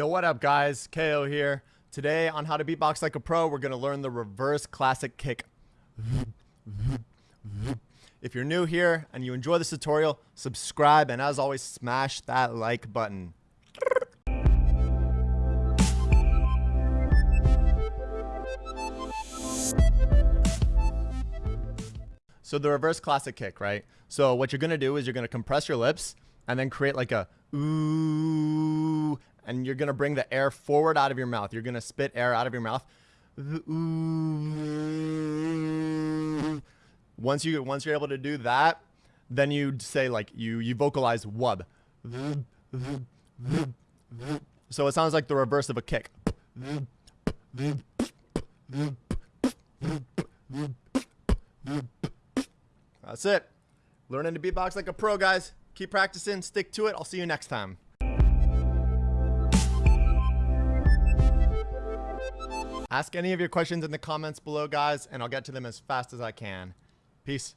Yo, what up, guys? KO here. Today on How to Beatbox Like a Pro, we're going to learn the reverse classic kick. If you're new here and you enjoy this tutorial, subscribe and as always, smash that like button. So the reverse classic kick, right? So what you're gonna do is you're gonna compress your lips and then create like a ooh, and you're gonna bring the air forward out of your mouth. You're gonna spit air out of your mouth. Once you once you're able to do that, then you say like you you vocalize wub. So it sounds like the reverse of a kick. That's it. Learning to beatbox like a pro, guys. Keep practicing, stick to it. I'll see you next time. Ask any of your questions in the comments below, guys, and I'll get to them as fast as I can. Peace.